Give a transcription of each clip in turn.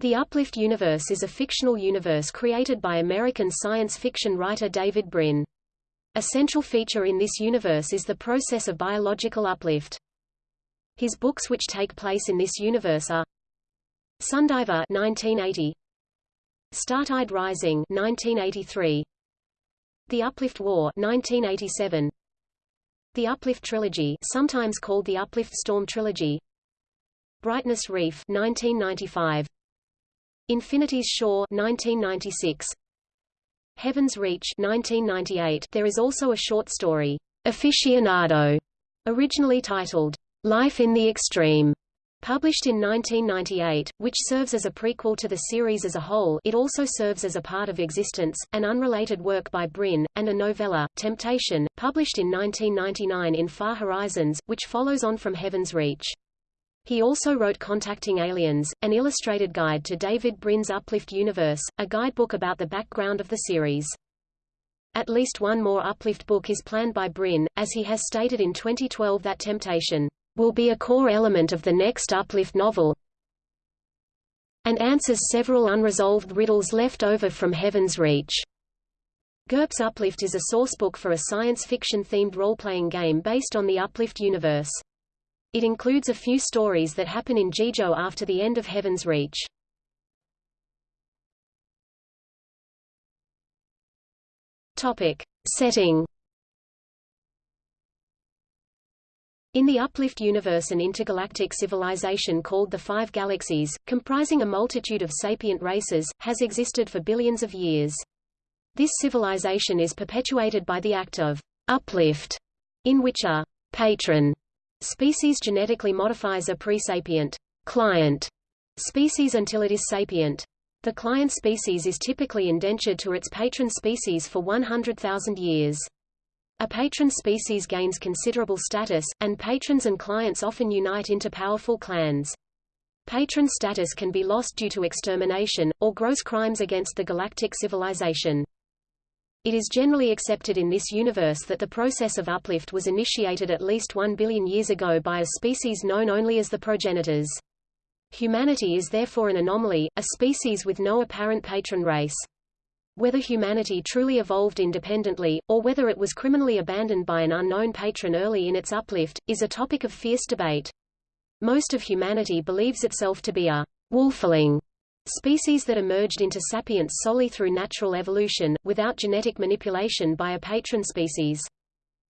The Uplift universe is a fictional universe created by American science fiction writer David Brin. A central feature in this universe is the process of biological uplift. His books which take place in this universe are Sundiver 1980, Startide Rising 1983, The Uplift War 1987, The Uplift Trilogy sometimes called the Uplift Storm Trilogy, Brightness Reef 1995, Infinity's Shore 1996. Heaven's Reach 1998. There is also a short story, Aficionado, originally titled Life in the Extreme, published in 1998, which serves as a prequel to the series as a whole it also serves as a part of Existence, an unrelated work by Brin, and a novella, Temptation, published in 1999 in Far Horizons, which follows on from Heaven's Reach. He also wrote Contacting Aliens, an illustrated guide to David Brin's Uplift universe, a guidebook about the background of the series. At least one more Uplift book is planned by Brin, as he has stated in 2012 that Temptation will be a core element of the next Uplift novel and answers several unresolved riddles left over from Heaven's Reach. GURPS Uplift is a sourcebook for a science fiction-themed role-playing game based on the Uplift universe. It includes a few stories that happen in Jijo after the end of Heaven's Reach. Topic. Setting In the Uplift universe an intergalactic civilization called the Five Galaxies, comprising a multitude of sapient races, has existed for billions of years. This civilization is perpetuated by the act of uplift, in which a patron Species genetically modifies a pre-sapient client species until it is sapient. The client species is typically indentured to its patron species for 100,000 years. A patron species gains considerable status, and patrons and clients often unite into powerful clans. Patron status can be lost due to extermination, or gross crimes against the galactic civilization. It is generally accepted in this universe that the process of uplift was initiated at least one billion years ago by a species known only as the progenitors. Humanity is therefore an anomaly, a species with no apparent patron race. Whether humanity truly evolved independently, or whether it was criminally abandoned by an unknown patron early in its uplift, is a topic of fierce debate. Most of humanity believes itself to be a wolfling, Species that emerged into sapience solely through natural evolution, without genetic manipulation by a patron species.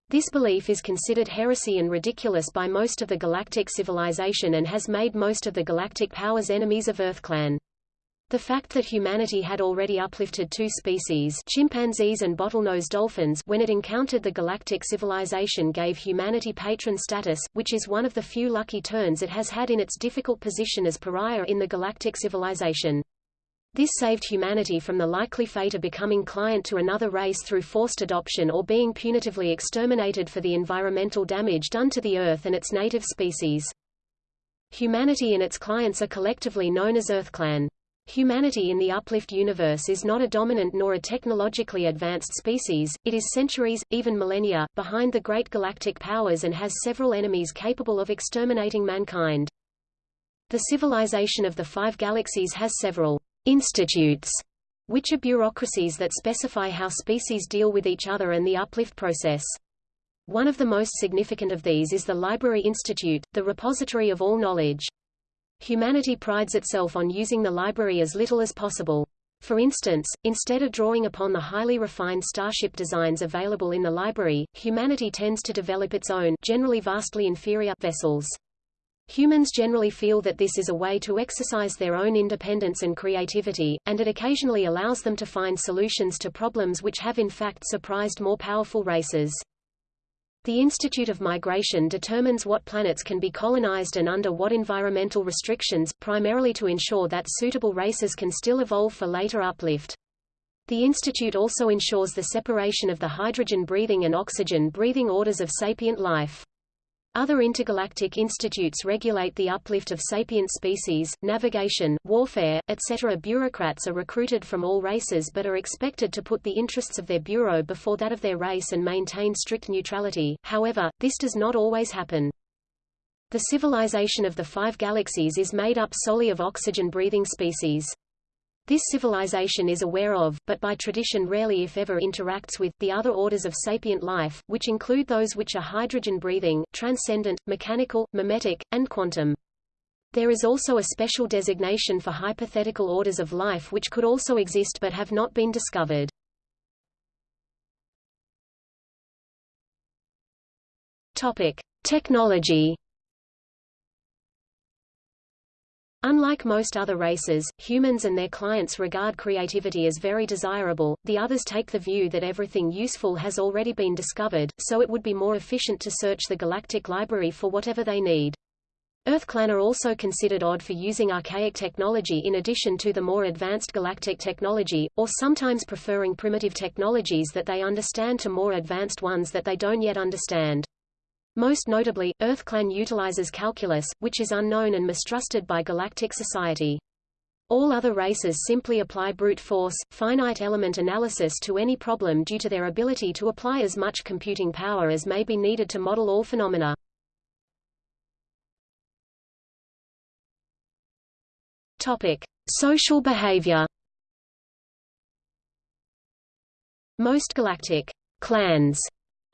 This belief is considered heresy and ridiculous by most of the galactic civilization and has made most of the galactic powers enemies of EarthClan. The fact that humanity had already uplifted two species chimpanzees and bottlenose dolphins when it encountered the galactic civilization gave humanity patron status, which is one of the few lucky turns it has had in its difficult position as pariah in the galactic civilization. This saved humanity from the likely fate of becoming client to another race through forced adoption or being punitively exterminated for the environmental damage done to the Earth and its native species. Humanity and its clients are collectively known as EarthClan. Humanity in the uplift universe is not a dominant nor a technologically advanced species, it is centuries, even millennia, behind the great galactic powers and has several enemies capable of exterminating mankind. The civilization of the five galaxies has several institutes, which are bureaucracies that specify how species deal with each other and the uplift process. One of the most significant of these is the Library Institute, the repository of all knowledge. Humanity prides itself on using the library as little as possible. For instance, instead of drawing upon the highly refined starship designs available in the library, humanity tends to develop its own generally vastly inferior vessels. Humans generally feel that this is a way to exercise their own independence and creativity, and it occasionally allows them to find solutions to problems which have in fact surprised more powerful races. The Institute of Migration determines what planets can be colonized and under what environmental restrictions, primarily to ensure that suitable races can still evolve for later uplift. The institute also ensures the separation of the hydrogen-breathing and oxygen-breathing orders of sapient life. Other intergalactic institutes regulate the uplift of sapient species, navigation, warfare, etc. Bureaucrats are recruited from all races but are expected to put the interests of their bureau before that of their race and maintain strict neutrality, however, this does not always happen. The civilization of the five galaxies is made up solely of oxygen-breathing species. This civilization is aware of, but by tradition rarely if ever interacts with, the other orders of sapient life, which include those which are hydrogen-breathing, transcendent, mechanical, mimetic, and quantum. There is also a special designation for hypothetical orders of life which could also exist but have not been discovered. Topic: Technology Unlike most other races, humans and their clients regard creativity as very desirable, the others take the view that everything useful has already been discovered, so it would be more efficient to search the galactic library for whatever they need. EarthClan are also considered odd for using archaic technology in addition to the more advanced galactic technology, or sometimes preferring primitive technologies that they understand to more advanced ones that they don't yet understand. Most notably, EarthClan utilizes calculus, which is unknown and mistrusted by galactic society. All other races simply apply brute force, finite element analysis to any problem due to their ability to apply as much computing power as may be needed to model all phenomena. Topic: Social behavior. Most galactic clans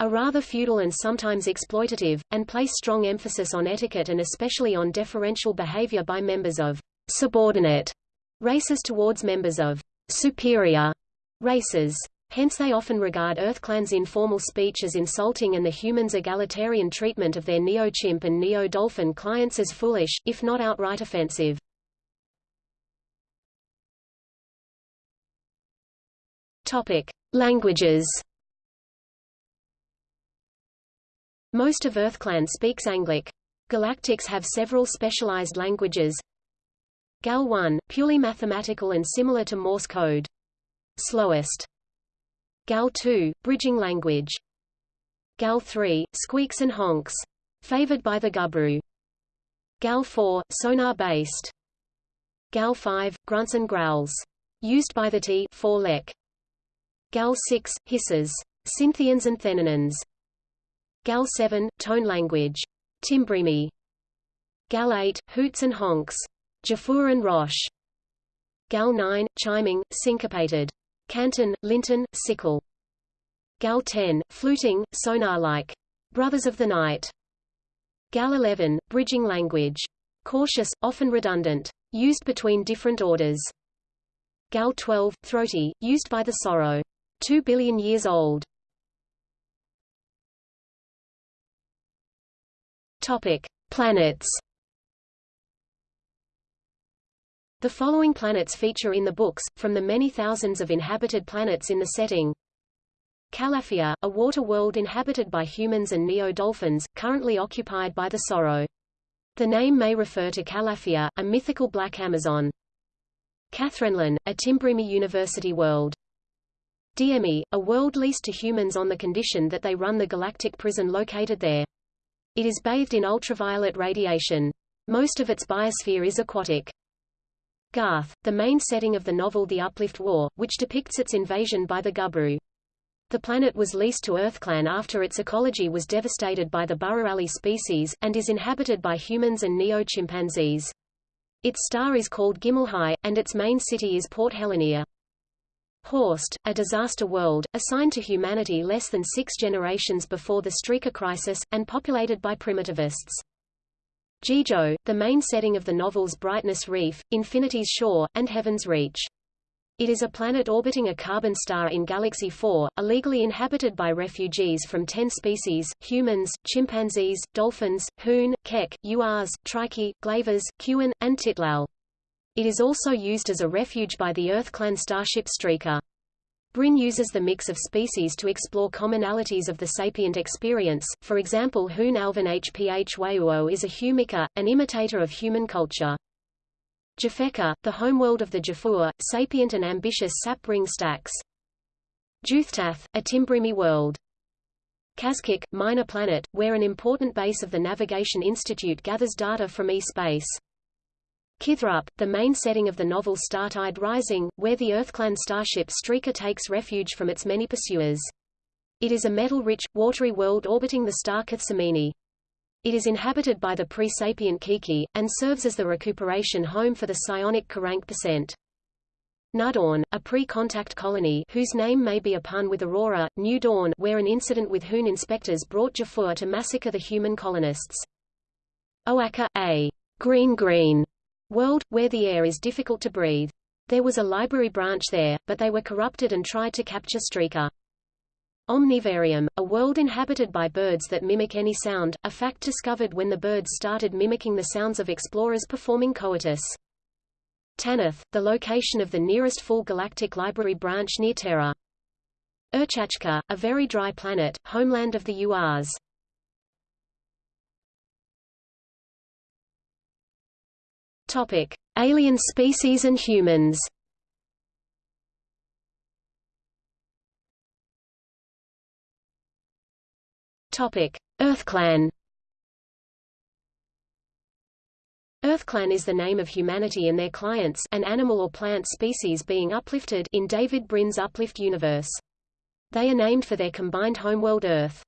are rather feudal and sometimes exploitative, and place strong emphasis on etiquette and especially on deferential behavior by members of subordinate races towards members of superior races. Hence they often regard EarthClan's informal speech as insulting and the humans' egalitarian treatment of their Neo-Chimp and Neo-Dolphin clients as foolish, if not outright offensive. Topic. Languages Most of EarthClan speaks Anglic. Galactics have several specialized languages. GAL 1, purely mathematical and similar to Morse code. Slowest. GAL 2, bridging language. GAL 3, squeaks and honks. Favored by the Gubru. GAL 4, sonar-based. GAL 5, grunts and growls. Used by the T4 lek. GAL 6, hisses. Synthians and Thennanins. GAL 7, tone language. Tymbrimi. GAL 8, hoots and honks. Jophur and Roche. GAL 9, chiming, syncopated. Canton, Linton, sickle. GAL 10, fluting, sonar-like. Brothers of the Night. GAL 11, bridging language. Cautious, often redundant. Used between different orders. GAL 12, throaty, used by the Soro. Two billion years old. Topic: Planets. The following planets feature in the books, from the many thousands of inhabited planets in the setting. Calafia, a water world inhabited by humans and neo-dolphins, currently occupied by the Soro. The name may refer to Calafia, a mythical black Amazon. Cathrenlin, a Tymbrimi University world. Diemi, a world leased to humans on the condition that they run the galactic prison located there. It is bathed in ultraviolet radiation. Most of its biosphere is aquatic. Garth, the main setting of the novel The Uplift War, which depicts its invasion by the Gubru. The planet was leased to EarthClan after its ecology was devastated by the Bururalli species, and is inhabited by humans and neo-chimpanzees. Its star is called Gimelhai, and its main city is Port Helenia. Horst, a disaster world, assigned to humanity less than six generations before the Streaker crisis, and populated by primitivists. Jijo, the main setting of the novels Brightness Reef, Infinity's Shore, and Heaven's Reach. It is a planet orbiting a carbon star in Galaxy 4, illegally inhabited by refugees from 10 species, humans, chimpanzees, dolphins, hoon, kek, urs, trike, glavers, kuan, and tytlal. It is also used as a refuge by the EarthClan starship Streaker. Brin uses the mix of species to explore commonalities of the sapient experience, for example Hoon Alvin Hph Wayuo is a humica, an imitator of human culture. Jafeka, the homeworld of the Jophur, sapient and ambitious sap ring stacks. Juthtath, a Tymbrimi world. Kazkik, minor planet, where an important base of the Navigation Institute gathers data from e-space. Kithrup, the main setting of the novel Startide Rising, where the EarthClan starship Streaker takes refuge from its many pursuers. It is a metal-rich, watery world orbiting the star Kathsamini. It is inhabited by the pre-sapient Kiki, and serves as the recuperation home for the psionic Kerank percent. Nudawn, a pre-contact colony whose name may be a pun with Aurora, New Dawn where an incident with Hoon inspectors brought Jophur to massacre the human colonists. Oaka, a green green world, where the air is difficult to breathe. There was a library branch there, but they were corrupted and tried to capture Streaker. Omnivarium, a world inhabited by birds that mimic any sound, a fact discovered when the birds started mimicking the sounds of explorers performing coitus. Tanith, the location of the nearest full galactic library branch near Terra. Urchachka, a very dry planet, homeland of the Urs. Topic: Alien species and humans. Topic: EarthClan. EarthClan is the name of humanity and their clients an animal or plant species being uplifted in David Brin's Uplift universe. They are named for their combined homeworld Earth.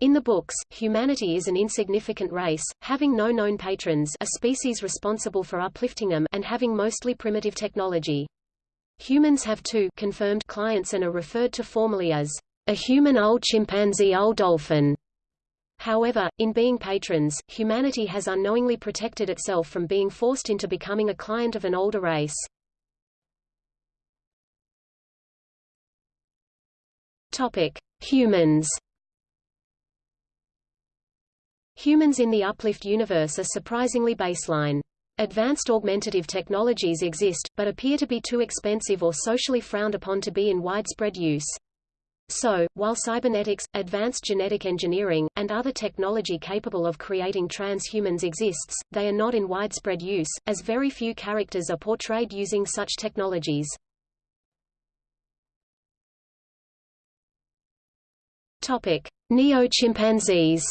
In the books, humanity is an insignificant race, having no known patrons a species responsible for uplifting them and having mostly primitive technology. Humans have two confirmed clients and are referred to formally as a human old chimpanzee old dolphin. However, in being patrons, humanity has unknowingly protected itself from being forced into becoming a client of an older race. Topic: Humans. Humans in the uplift universe are surprisingly baseline. Advanced augmentative technologies exist, but appear to be too expensive or socially frowned upon to be in widespread use. So, while cybernetics, advanced genetic engineering, and other technology capable of creating transhumans exists, they are not in widespread use, as very few characters are portrayed using such technologies. Topic: Neo-chimpanzees.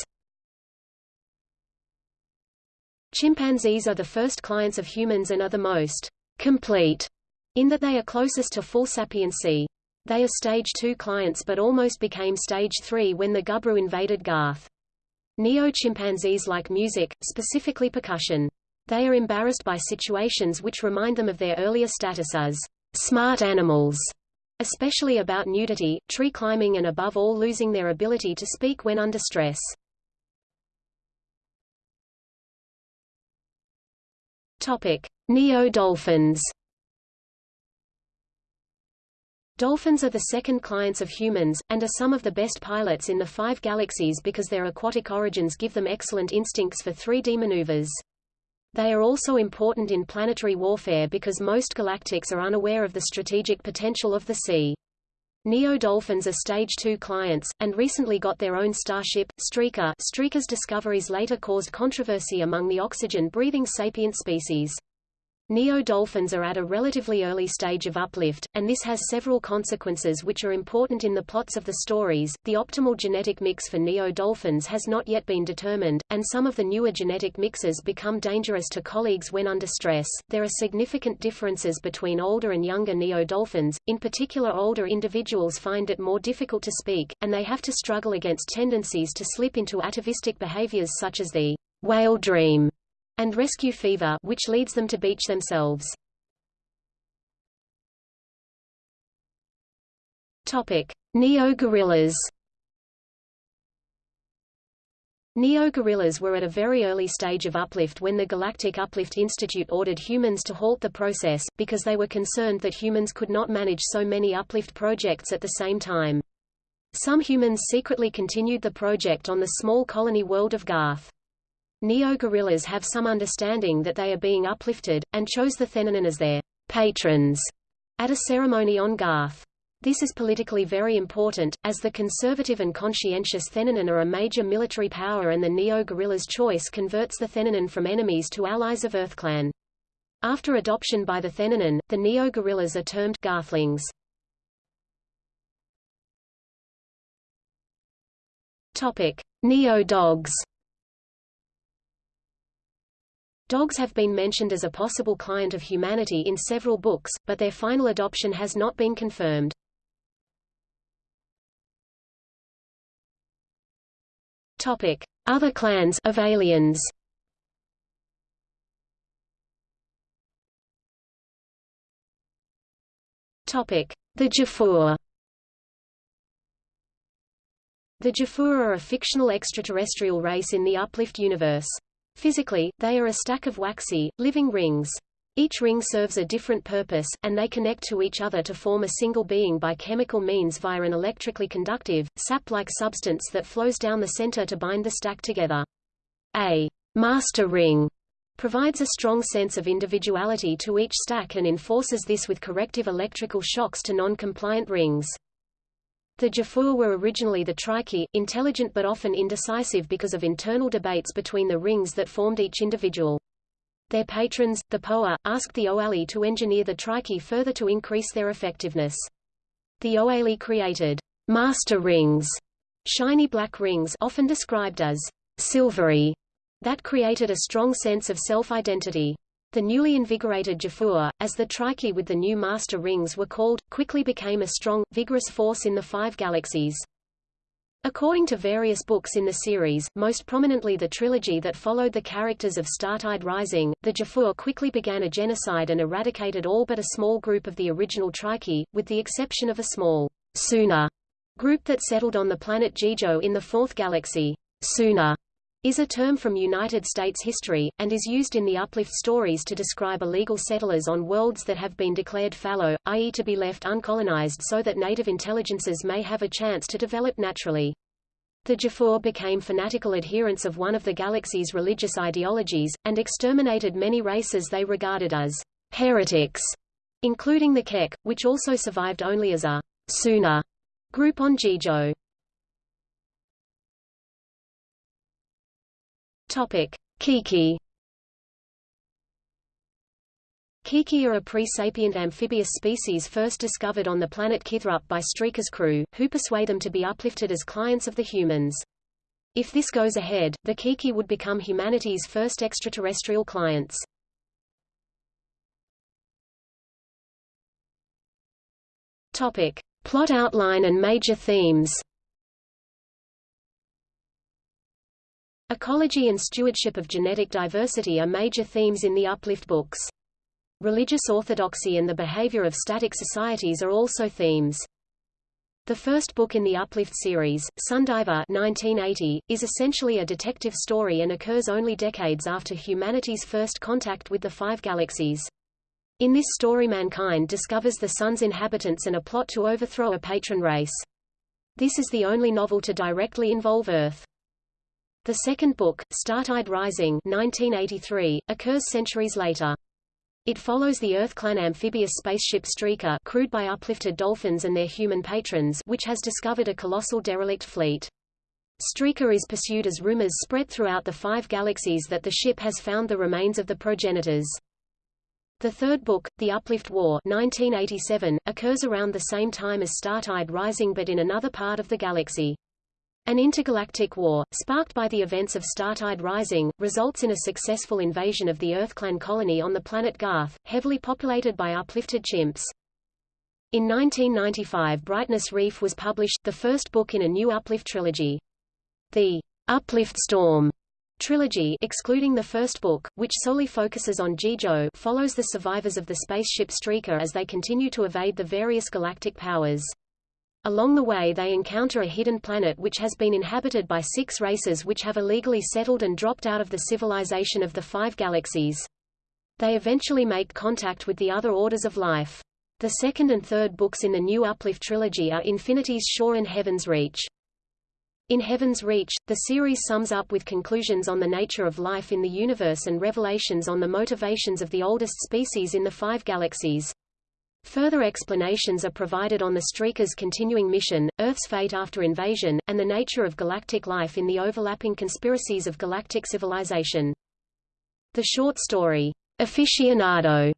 Chimpanzees are the first clients of humans and are the most complete in that they are closest to full sapiency. They are stage 2 clients but almost became stage 3 when the Gubru invaded Garth. Neo-chimpanzees like music, specifically percussion. They are embarrassed by situations which remind them of their earlier status as smart animals, especially about nudity, tree climbing and above all losing their ability to speak when under stress. Neo-dolphins Dolphins are the second clients of humans, and are some of the best pilots in the five galaxies because their aquatic origins give them excellent instincts for 3D maneuvers. They are also important in planetary warfare because most galactics are unaware of the strategic potential of the sea. Neo-dolphins are Stage 2 clients, and recently got their own starship, Streaker Streaker's discoveries later caused controversy among the oxygen-breathing sapient species. Neo-dolphins are at a relatively early stage of uplift, and this has several consequences which are important in the plots of the stories. The optimal genetic mix for neo-dolphins has not yet been determined, and some of the newer genetic mixes become dangerous to colleagues when under stress. There are significant differences between older and younger neo-dolphins, in particular older individuals find it more difficult to speak, and they have to struggle against tendencies to slip into atavistic behaviors such as the whale dream and rescue fever which leads them to beach themselves. Topic: Neo-gorillas. Neo-gorillas were at a very early stage of uplift when the Galactic Uplift Institute ordered humans to halt the process, because they were concerned that humans could not manage so many uplift projects at the same time. Some humans secretly continued the project on the small colony world of Garth. Neo-gorillas have some understanding that they are being uplifted, and chose the Thennanin as their patrons at a ceremony on Garth. This is politically very important, as the conservative and conscientious Thennanin are a major military power and the Neo-gorillas' choice converts the Thennanin from enemies to allies of EarthClan. After adoption by the Thennanin, the Neo-gorillas are termed Garthlings. Neo-dogs Dogs have been mentioned as a possible client of humanity in several books, but their final adoption has not been confirmed. Topic: Other clans of aliens. Topic: The Jophur. The Jophur are a fictional extraterrestrial race in the Uplift universe. Physically, they are a stack of waxy, living rings. Each ring serves a different purpose, and they connect to each other to form a single being by chemical means via an electrically conductive, sap-like substance that flows down the center to bind the stack together. A master ring provides a strong sense of individuality to each stack and enforces this with corrective electrical shocks to non-compliant rings. The Jophur were originally the Trichi, intelligent but often indecisive because of internal debates between the rings that formed each individual. Their patrons, the Poa, asked the Oali to engineer the Trichi further to increase their effectiveness. The Oali created master rings, shiny black rings often described as silvery, that created a strong sense of self-identity. The newly invigorated Jophur, as the Trichi with the new master rings were called, quickly became a strong, vigorous force in the five galaxies. According to various books in the series, most prominently the trilogy that followed the characters of Startide Rising, the Jophur quickly began a genocide and eradicated all but a small group of the original Trichi, with the exception of a small sooner group that settled on the planet Jijo in the fourth galaxy. Sooner is a term from United States history, and is used in the uplift stories to describe illegal settlers on worlds that have been declared fallow, i.e. to be left uncolonized so that native intelligences may have a chance to develop naturally. The Jophur became fanatical adherents of one of the galaxy's religious ideologies, and exterminated many races they regarded as heretics, including the Kek, which also survived only as a sooner group on Jijo. Topic: Kiki. Kiki are a pre-sapient amphibious species first discovered on the planet Kithrup by Streaker's crew, who persuade them to be uplifted as clients of the humans. If this goes ahead, the Kiki would become humanity's first extraterrestrial clients. Topic: Plot outline and major themes. Ecology and stewardship of genetic diversity are major themes in the Uplift books. Religious orthodoxy and the behavior of static societies are also themes. The first book in the Uplift series, Sundiver 1980, is essentially a detective story and occurs only decades after humanity's first contact with the five galaxies. In this story mankind discovers the sun's inhabitants and a plot to overthrow a patron race. This is the only novel to directly involve Earth. The second book, Startide Rising 1983, occurs centuries later. It follows the Earth-clan amphibious spaceship Streaker crewed by uplifted dolphins and their human patrons which has discovered a colossal derelict fleet. Streaker is pursued as rumors spread throughout the five galaxies that the ship has found the remains of the progenitors. The third book, The Uplift War 1987, occurs around the same time as Startide Rising but in another part of the galaxy. An intergalactic war, sparked by the events of Startide Rising, results in a successful invasion of the EarthClan colony on the planet Garth, heavily populated by uplifted chimps. In 1995 Brightness Reef was published, the first book in a new Uplift trilogy. The Uplift Storm trilogy excluding the first book, which solely focuses on Jijo follows the survivors of the spaceship Streaker as they continue to evade the various galactic powers. Along the way they encounter a hidden planet which has been inhabited by six races which have illegally settled and dropped out of the civilization of the five galaxies. They eventually make contact with the other orders of life. The second and third books in the New Uplift trilogy are Infinity's Shore and Heaven's Reach. In Heaven's Reach, the series sums up with conclusions on the nature of life in the universe and revelations on the motivations of the oldest species in the five galaxies. Further explanations are provided on the Streaker's continuing mission, Earth's fate after invasion, and the nature of galactic life in the overlapping conspiracies of galactic civilization. The short story, Aficionado,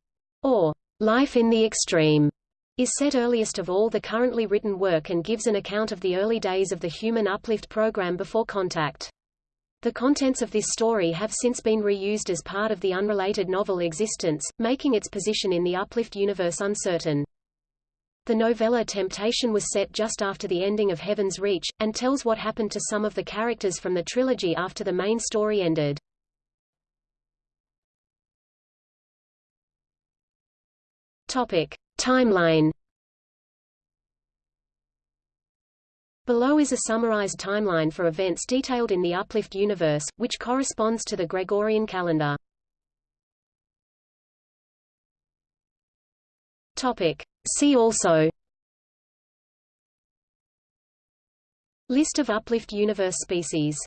or Life in the Extreme, is set earliest of all the currently written work and gives an account of the early days of the Human Uplift program before contact. The contents of this story have since been reused as part of the unrelated novel Existence, making its position in the Uplift universe uncertain. The novella Temptation was set just after the ending of Heaven's Reach, and tells what happened to some of the characters from the trilogy after the main story ended. Topic. Timeline Below is a summarized timeline for events detailed in the Uplift universe, which corresponds to the Gregorian calendar. Topic. See also List of Uplift universe species